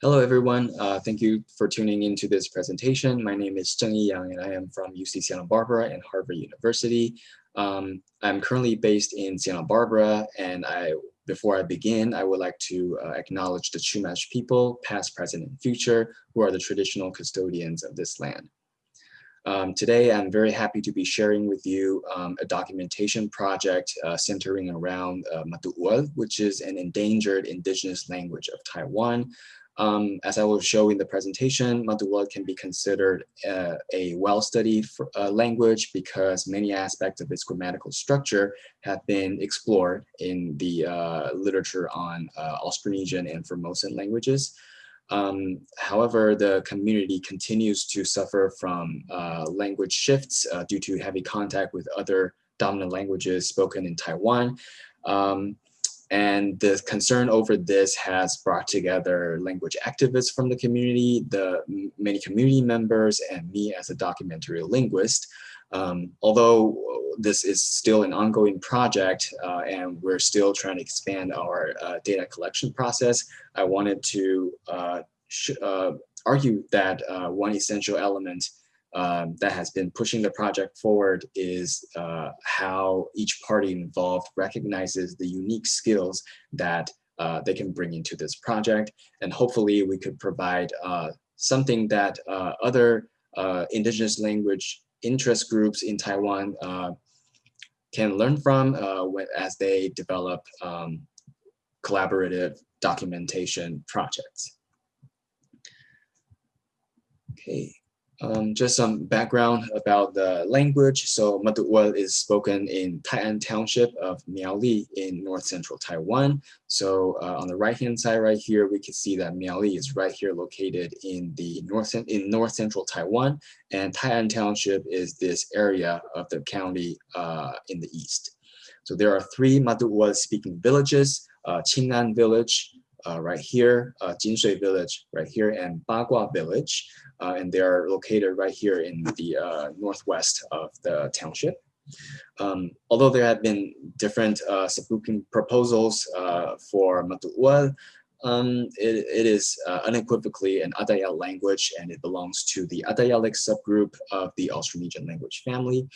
Hello, everyone. Uh, thank you for tuning into this presentation. My name is Zheng Yang, and I am from UC Santa Barbara and Harvard University. Um, I'm currently based in Santa Barbara, and I, before I begin, I would like to uh, acknowledge the Chumash people, past, present, and future, who are the traditional custodians of this land. Um, today, I'm very happy to be sharing with you um, a documentation project uh, centering around uh, which is an endangered indigenous language of Taiwan. Um, as I will show in the presentation, Matu'ual can be considered uh, a well-studied uh, language because many aspects of its grammatical structure have been explored in the uh, literature on uh, Austronesian and Formosan languages. Um, however, the community continues to suffer from uh, language shifts uh, due to heavy contact with other dominant languages spoken in Taiwan. Um, and the concern over this has brought together language activists from the community, the many community members, and me as a documentary linguist. Um, although this is still an ongoing project uh, and we're still trying to expand our uh, data collection process, I wanted to uh, uh argue that uh, one essential element um, that has been pushing the project forward is uh, how each party involved recognizes the unique skills that they can bring into this project. And hopefully we could provide something that other indigenous language interest groups in Taiwan uh, can learn from uh, as they develop um, collaborative documentation projects. Okay. Um, just some background about the language. So Matu'ual is spoken in Tai'an Township of Miaoli in north central Taiwan. So uh, on the right hand side right here, we can see that Miaoli is right here located in the north in north central Taiwan. And Tai'an Township is this area of the county uh, in the east. So there are three Matu'ual speaking villages, uh, village, uh, right here, uh, Jinshui village right here, and Bagua village. Uh, and they are located right here in the uh, northwest of the township. Um, although there have been different uh, proposals uh, for Matu'ual, um, it, it is uh, unequivocally an Atayal language and it belongs to the Atayalic subgroup of the Austronesian language family.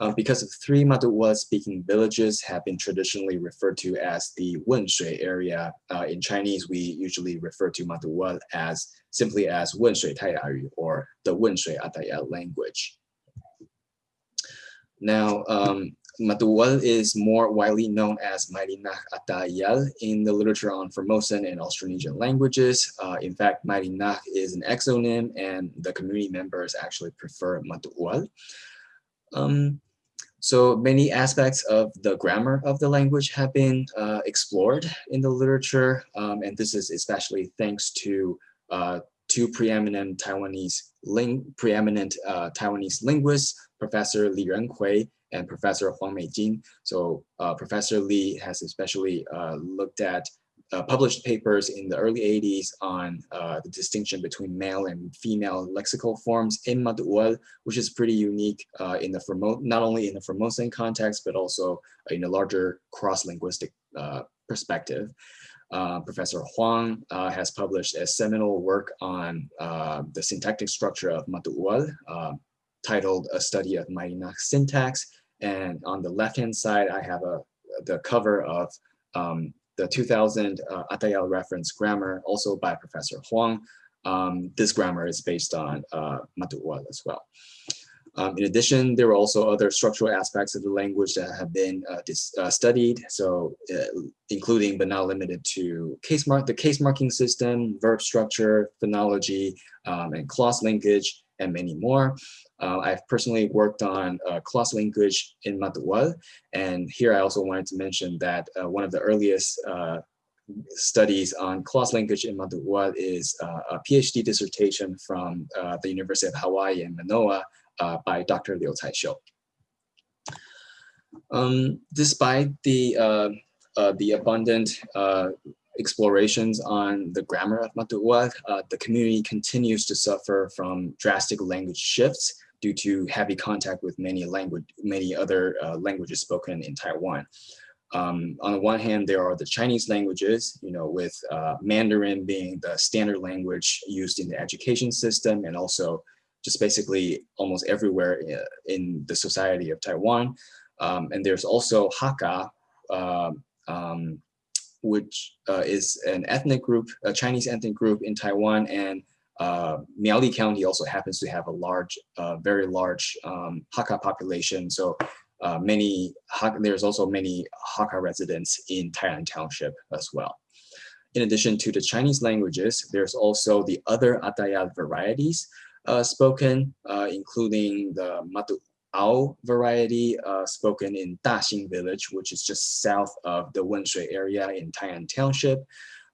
Uh, because of three Matu'ual speaking villages have been traditionally referred to as the Wenshui area. Uh, in Chinese, we usually refer to Matu'ual as simply as Wenshui Taiyayu or the Wenshui Atayal language. Now, um, is more widely known as Mayrinax Atayal in the literature on Formosan and Austronesian languages. Uh, in fact, Mayrinax is an exonym and the community members actually prefer Matu'ual. Um, so many aspects of the grammar of the language have been uh, explored in the literature, um, and this is especially thanks to uh, two preeminent Taiwanese ling preeminent uh, Taiwanese linguists, Professor Li Rengui and Professor Huang Meijing. So uh, Professor Li has especially uh, looked at uh, published papers in the early 80s on uh, the distinction between male and female lexical forms in Matu'ual, which is pretty unique uh, in the Formo not only in the Formosan context, but also in a larger cross-linguistic uh, perspective. Uh, Professor Huang uh, has published a seminal work on the syntactic structure of Matu'ual, titled A Study of Mayrinax Syntax. And on the left-hand side, I have a the cover of um, the 2000 uh, Atayal reference grammar, also by Professor Huang. Um, this grammar is based on uh, as well. Um, in addition, there are also other structural aspects of the language that have been uh, uh, studied, so uh, including but not limited to case mark, the case marking system, verb structure, phonology, um, and clause linkage, and many more. Uh, I've personally worked on uh, clause linkage in Matu'ual, and here I also wanted to mention that uh, one of the earliest uh, studies on clause linkage in Matu'ual is uh, a PhD dissertation from uh, the University of Hawaii in Manoa by Dr. Liu Caixiu. Um, despite the the abundant explorations on the grammar of Matu'ual, uh, the community continues to suffer from drastic language shifts due to heavy contact with many language, many other uh, languages spoken in Taiwan. um, on the one hand, there are the Chinese languages, you know, with uh, Mandarin being the standard language used in the education system and also just basically almost everywhere uh, in the society of Taiwan. Um, and there's also Hakka, uh, um, which uh, is an ethnic group, a Chinese ethnic group in Taiwan. And uh, Miaoli County also happens to have a large, uh, very large um, Hakka population. So uh, many, there's also many Hakka residents in Tai'an Township as well. In addition to the Chinese languages, there's also the other Atayal varieties uh, spoken, uh, including the Matu Ao variety uh, spoken in Daxing village, which is just south of the Wenshui area in Tai'an Township.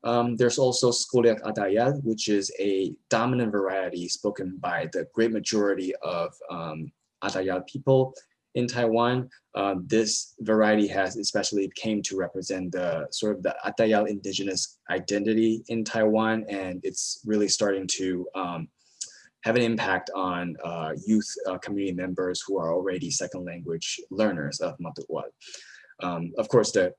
Um, there's also Squliq Atayal, which is a dominant variety spoken by the great majority of um, Atayal people in Taiwan. Uh, this variety has especially came to represent the sort of the Atayal indigenous identity in Taiwan, and it's really starting to um, have an impact on uh, youth uh, community members who are already second language learners of Matu'ual. Um, of course, the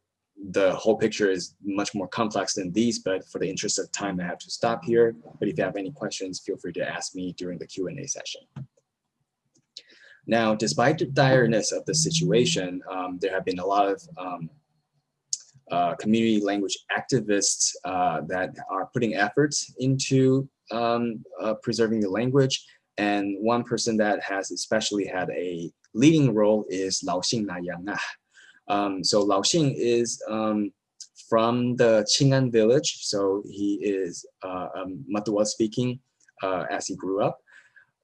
the whole picture is much more complex than these, but for the interest of time, I have to stop here. But if you have any questions, feel free to ask me during the Q&A session. Now, despite the direness of the situation, um, there have been a lot of um, uh, community language activists uh, that are putting efforts into um, uh, preserving the language. And one person that has especially had a leading role is Lao Xing Na Yang. Um, so Lao Xing is um, from the Qing'an village. So he is uh, um, speaking uh, as he grew up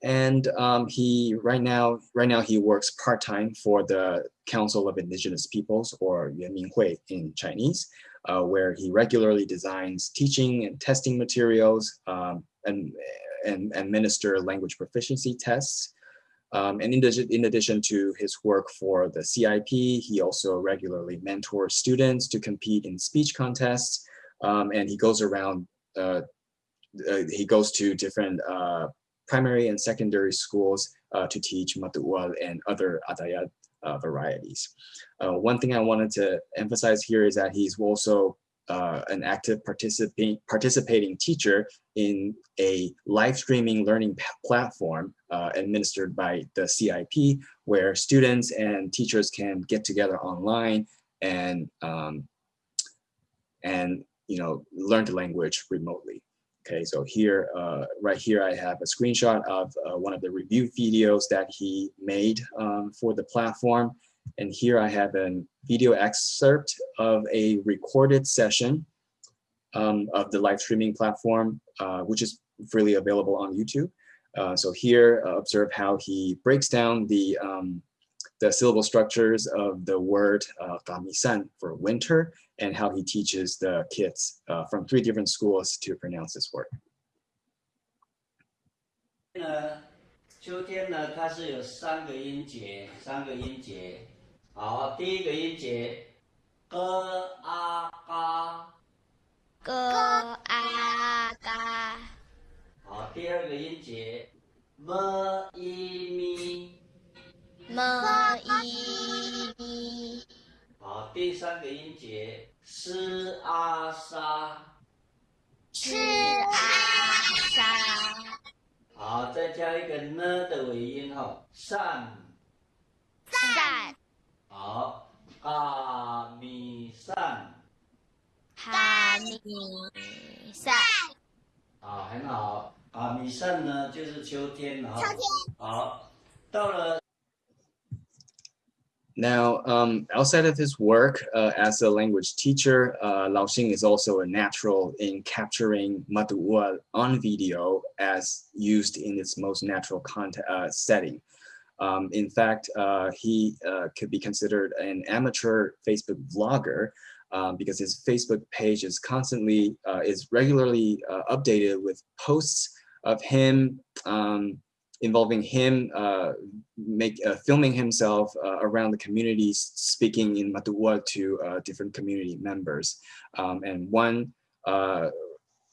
and um, he right now right now he works part-time for the Council of Indigenous Peoples or Yuanminhui in Chinese, uh, where he regularly designs teaching and testing materials um, and, and administer language proficiency tests. Um, and in addition, in addition to his work for the CIP, he also regularly mentors students to compete in speech contests. Um, and he goes around, uh, uh, he goes to different uh, primary and secondary schools uh, to teach Matu'ual and other Atayal uh, varieties. Uh, one thing I wanted to emphasize here is that he's also uh, an active participating participating teacher in a live streaming learning platform uh, administered by the CIP, where students and teachers can get together online and um, and you know learn the language remotely. Okay, so here, uh, right here, I have a screenshot of uh, one of the review videos that he made um, for the platform. And here I have a video excerpt of a recorded session um, of the live streaming platform, uh, which is freely available on YouTube. Uh, so here, uh, observe how he breaks down the um, the syllable structures of the word uh, gamisan for winter and how he teaches the kids uh, from three different schools to pronounce this word. 呢，秋天呢，它是有三个音节，三个音节。好，第一个音节，g a g a g。好，第二个音节，m i mi。么一咪。好，第三个音节，s a s 善。善。好，阿弥善。阿弥善。啊，很好。阿弥善呢，就是秋天哈。秋天。好，到了。Now, um, outside of his work uh, as a language teacher, uh, Lao Xing is also a natural in capturing Matu'ual on video as used in its most natural content, uh, setting. Um, in fact, uh, he uh, could be considered an amateur Facebook vlogger um, because his Facebook page is constantly, uh, is regularly updated with posts of him um, involving him uh, make uh, filming himself uh, around the community, speaking in Matua to uh, different community members. Um, and one uh,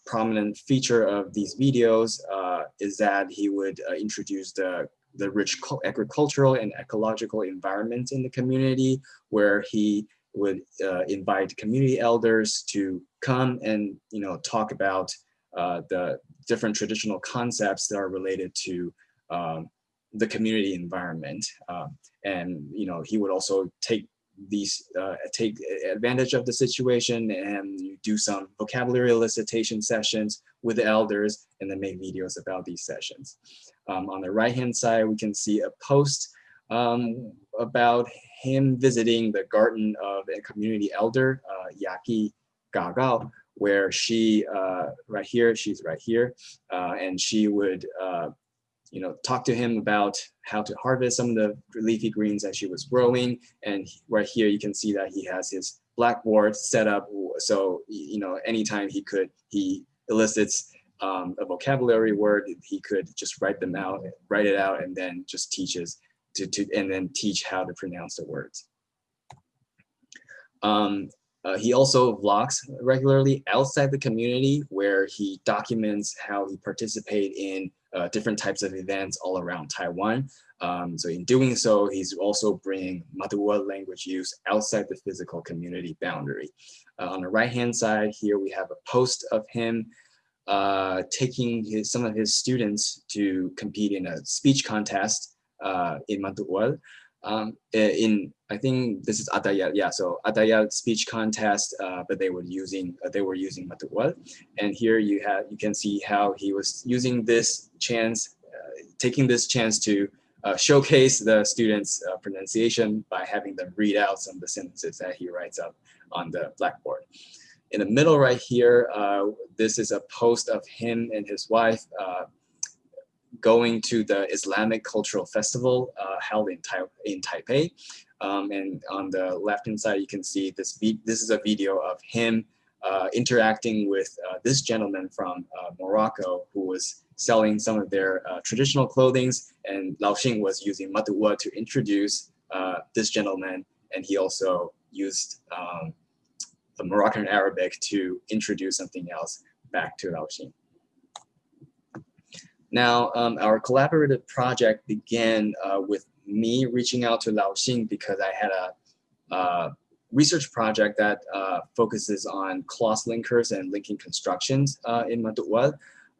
prominent feature of these videos uh, is that he would introduce the the rich agricultural and ecological environment in the community where he would invite community elders to come and you know talk about the different traditional concepts that are related to um, the community environment. Um, and you know he would also take these uh, take advantage of the situation and do some vocabulary elicitation sessions with the elders and then make videos about these sessions. Um, on the right hand side, we can see a post um, about him visiting the garden of a community elder, uh, Yaki Gagao, where she, uh, right here, she's right here, uh, and she would uh, you know, talk to him about how to harvest some of the leafy greens that she was growing. And right here, you can see that he has his blackboard set up. So, you know, anytime he could, he elicits um, a vocabulary word, he could just write them out, write it out, and then just teaches to, to and then teach how to pronounce the words. Um, uh, he also vlogs regularly outside the community where he documents how he participated in uh, different types of events all around Taiwan. Um, so in doing so, he's also bringing Matuwa language use outside the physical community boundary. Uh, on the right-hand side here, we have a post of him uh, taking his, some of his students to compete in a speech contest uh, in Matuwal. Um, in I think this is Atayal, yeah. So Atayal speech contest, uh, but they were using uh, they were using Matuwal, and here you have you can see how he was using this chance, uh, taking this chance to uh, showcase the students' uh, pronunciation by having them read out some of the sentences that he writes up on the blackboard. In the middle right here, uh, this is a post of him and his wife going to the Islamic Cultural Festival uh, held in, tai in Taipei. Um, and on the left-hand side, you can see this, this is a video of him uh, interacting with uh, this gentleman from uh, Morocco who was selling some of their uh, traditional clothings and Lao Xing was using Matuwa to introduce uh, this gentleman and he also used um, the Moroccan Arabic to introduce something else back to Lao Xing. Now, um, our collaborative project began uh, with me reaching out to Lao Xing because I had a uh, research project that uh, focuses on clause linkers and linking constructions uh, in Matuwal.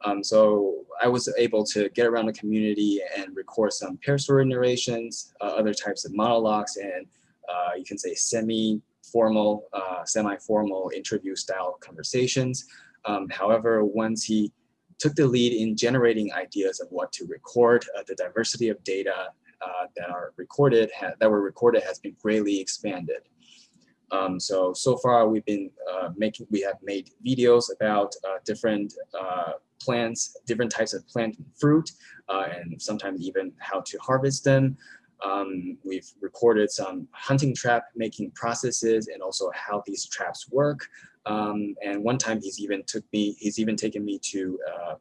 Um, so I was able to get around the community and record some pair story narrations, uh, other types of monologues, and uh, you can say semi-formal, semi-formal interview style conversations. Um, however, once he took the lead in generating ideas of what to record. Uh, the diversity of data uh, that are recorded, that were recorded has been greatly expanded. Um, so, so far we've been uh, making, we have made videos about uh, different uh, plants, different types of plant and fruit, uh, and sometimes even how to harvest them. Um, we've recorded some hunting trap making processes and also how these traps work. Um, and one time he's even took me, he's even taken me to uh,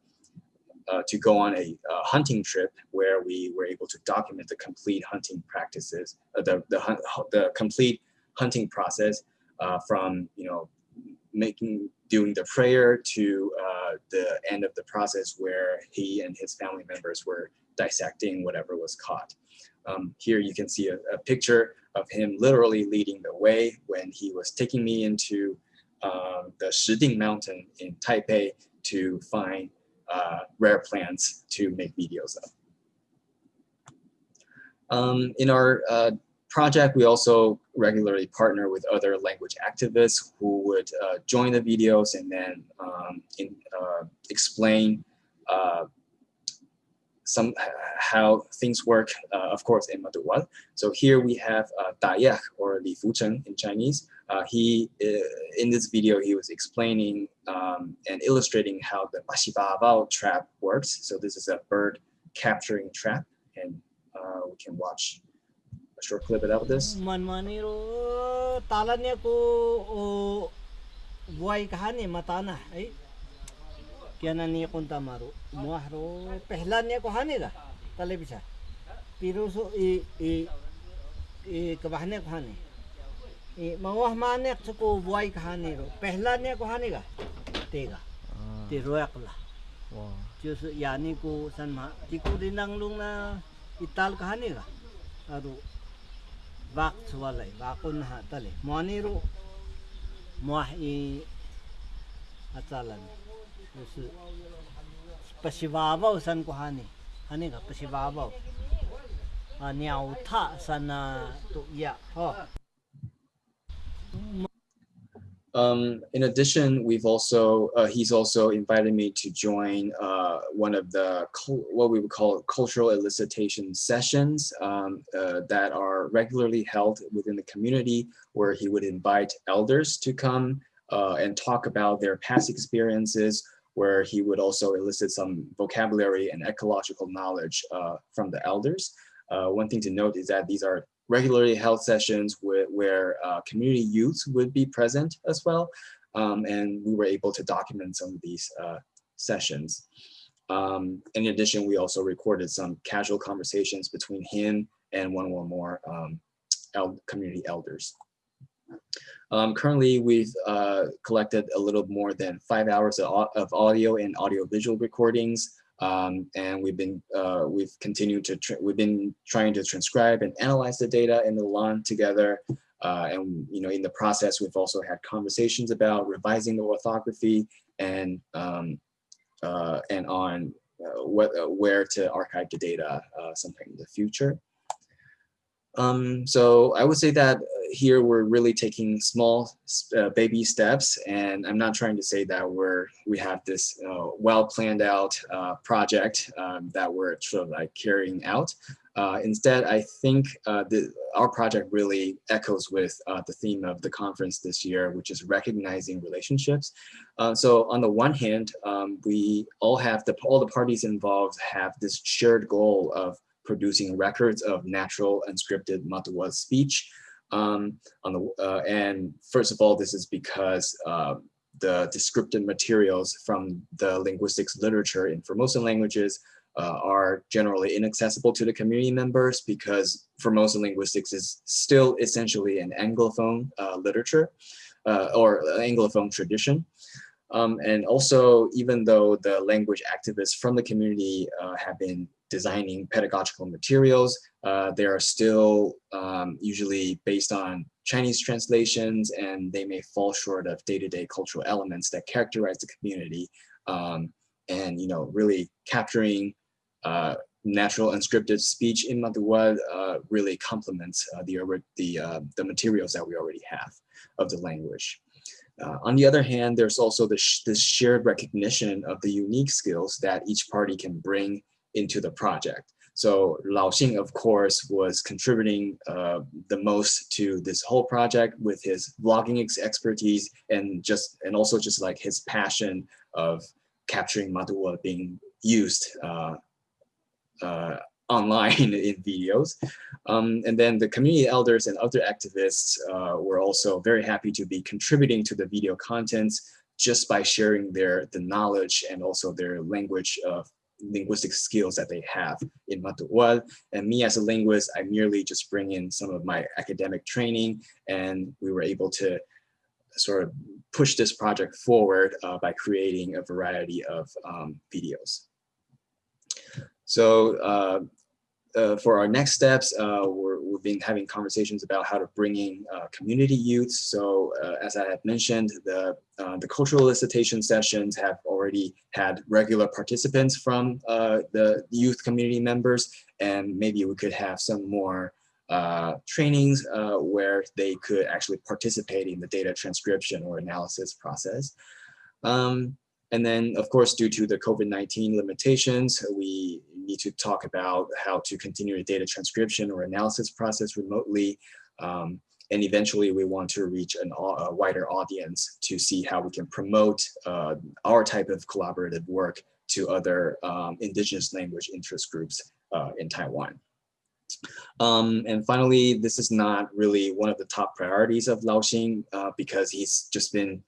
uh, to go on a, hunting trip where we were able to document the complete hunting practices, uh, the, the, the complete hunting process uh, from, you know, making, doing the prayer to uh, the end of the process where he and his family members were dissecting whatever was caught. Um, here you can see a, a, picture of him literally leading the way when he was taking me into um, the Shiding Mountain in Taipei to find uh, rare plants to make videos of. Um, in our uh, project, we also regularly partner with other language activists who would uh, join the videos and then um, in, uh, explain uh, some how things work, uh, of course, in Matuwal. So here we have uh, Da or Li Fucheng in Chinese. Uh, he, uh, in this video, he was explaining um, and illustrating how the Mashibabao trap works. So this is a bird capturing trap, and uh, we can watch a short clip about this. कियानानी कुंता मारो। मुआरो पहला ने को हाने ला तले बिछा पीरो सो ए ए ए कबहने को हाने। ए मवाह माने को बुआई कहाने रो। पहला ने को हाने गा तेगा ते हाँ। रोयकला जो यानी को सन्मा तिको दिनंग लुंग ना इताल कहाने गा। अरु बाक सुवाले बाकुन हा तले। मोनी रो मुआह ए अचालन ah Um, in addition, we've also, uh, he's also invited me to join uh, one of the, what we would call cultural elicitation sessions um, uh, that are regularly held within the community where he would invite elders to come uh, and talk about their past experiences, where he would also elicit some vocabulary and ecological knowledge uh, from the elders. Uh, one thing to note is that these are regularly held sessions where, where uh, community youths would be present as well. Um, and we were able to document some of these uh, sessions. Um, in addition, we also recorded some casual conversations between him and one or more um, el community elders. Um, currently, we've uh, collected a little more than five hours of, audio and audio visual recordings um, and we've been uh, we've continued to we've been trying to transcribe and analyze the data in the lawn together. Uh, and you know, in the process, we've also had conversations about revising the orthography and um, uh, and on uh, what uh, where to archive the data sometime in the future. Um, so I would say that here we're really taking small uh, baby steps, and I'm not trying to say that we're we have this uh, well planned out uh, project um, that we're sort of like carrying out. Uh, instead, I think uh, the, our project really echoes with uh, the theme of the conference this year, which is recognizing relationships. So on the one hand, um, we all have the all the parties involved have this shared goal of producing records of natural unscripted Matawa speech. Um, on the uh, and first of all, this is because uh, the descriptive materials from the linguistics literature in Formosan languages uh, are generally inaccessible to the community members because Formosan linguistics is still essentially an Anglophone uh, literature uh, or Anglophone tradition. Um, and also, even though the language activists from the community uh, have been designing pedagogical materials, uh, they are still um, usually based on Chinese translations and they may fall short of day-to-day cultural elements that characterize the community. Um, and, you know, really capturing uh, natural unscripted speech in Matawa uh, really complements uh, the, the, uh, the materials that we already have of the language. Uh, on the other hand, there's also this, this shared recognition of the unique skills that each party can bring into the project. So Lao Xing, of course, was contributing uh, the most to this whole project with his vlogging ex expertise and just and also just like his passion of capturing Matawa being used uh, uh, online in videos. Um, and then the community elders and other activists uh, were also very happy to be contributing to the video contents just by sharing their the knowledge and also their language of linguistic skills that they have in Matuwal. And me as a linguist, I merely just bring in some of my academic training and we were able to sort of push this project forward uh, by creating a variety of um, videos. So uh, uh, for our next steps, uh, we're, we've been having conversations about how to bring in uh, community youth. So uh, as I had mentioned, the, uh, the cultural elicitation sessions have already had regular participants from uh, the youth community members, and maybe we could have some more trainings where they could actually participate in the data transcription or analysis process. Um, and then, of course, due to the COVID-19 limitations, we need to talk about how to continue the data transcription or analysis process remotely. Um, and eventually we want to reach an, a wider audience to see how we can promote uh, our type of collaborative work to other um, indigenous language interest groups uh, in Taiwan. Um, and finally, this is not really one of the top priorities of Lao Xing uh, because he's just been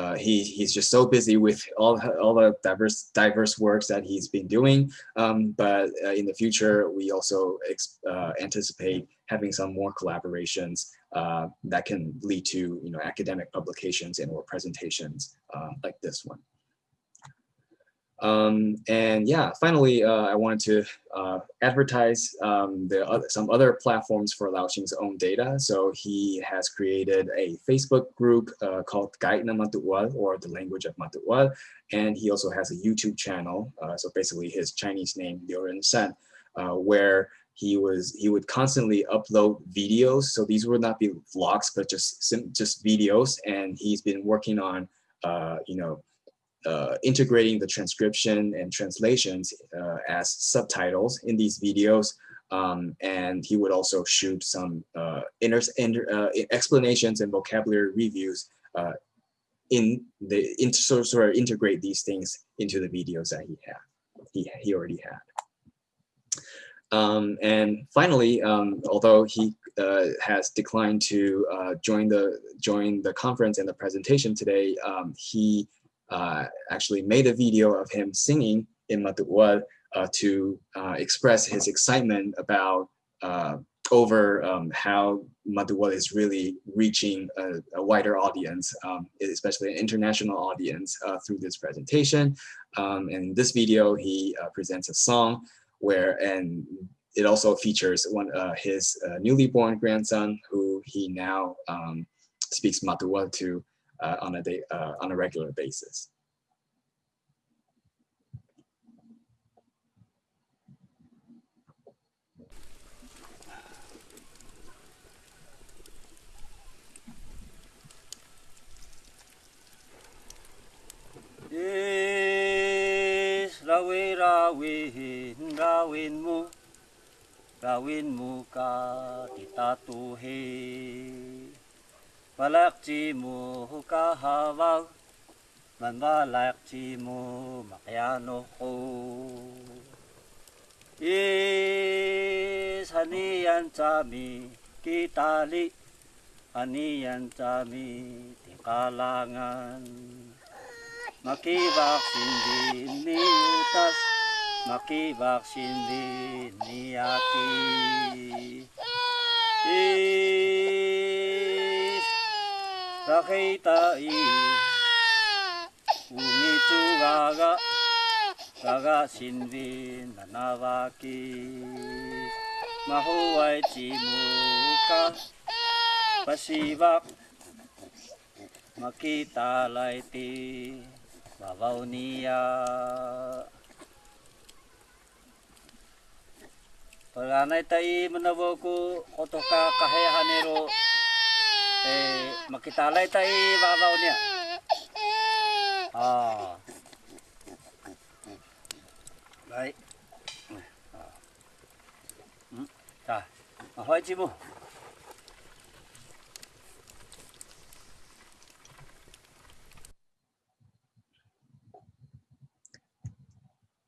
uh, he he's just so busy with all all the diverse diverse works that he's been doing. Um, but uh, in the future, we also uh, anticipate having some more collaborations uh, that can lead to you know academic publications and or presentations uh, like this one. Um, and yeah, finally, uh, I wanted to uh, advertise um, the other, some other platforms for Laoxing's own data. So he has created a Facebook group uh, called Guide na Matuwal or the language of Matuwal. And he also has a YouTube channel. Uh, so basically his Chinese name, Liu Ren San, uh, where he was he would constantly upload videos. So these would not be vlogs, but just just videos. And he's been working on, uh, you know, uh, integrating the transcription and translations uh, as subtitles in these videos. Um, and he would also shoot some uh, uh, explanations and vocabulary reviews uh, in the in, sort, sort of integrate these things into the videos that he had, he, he already had. Um, and finally, um, although he uh, has declined to uh, join the join the conference and the presentation today, um, he uh, actually made a video of him singing in Matuwal uh, to uh, express his excitement about uh, over um, how Matuwal is really reaching a, a wider audience, um, especially an international audience uh, through this presentation. Um, in this video, he uh, presents a song where, and it also features one his newly born grandson, who he now um, speaks Matuwal to uh, on a day uh, on a regular basis. Yes, rawin rawin rawin mo rawin mo ka titatuhin Balak chi mo kahawag Man balak chi mo makyano ko Is haniyan sami kitali Haniyan sami tikalangan. Makibaksin din ni utas Makibaksin din ni aki Is takitay Umichugaga Gaga sinvin nanawaki Mahuay chimuka Pasibak Makita laiti Babaw niya Paglanay tayo manawaku Otoka kahehanero Paglanay eh makitalay tayo babaw niya. Ah. Right. Ah. Hmm. Ta. Ahoy mo.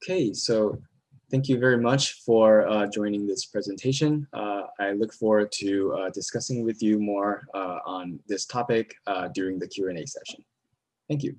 Okay, so thank you very much for uh, joining this presentation. Uh, I look forward to uh, discussing with you more uh, on this topic uh, during the Q&A session. Thank you.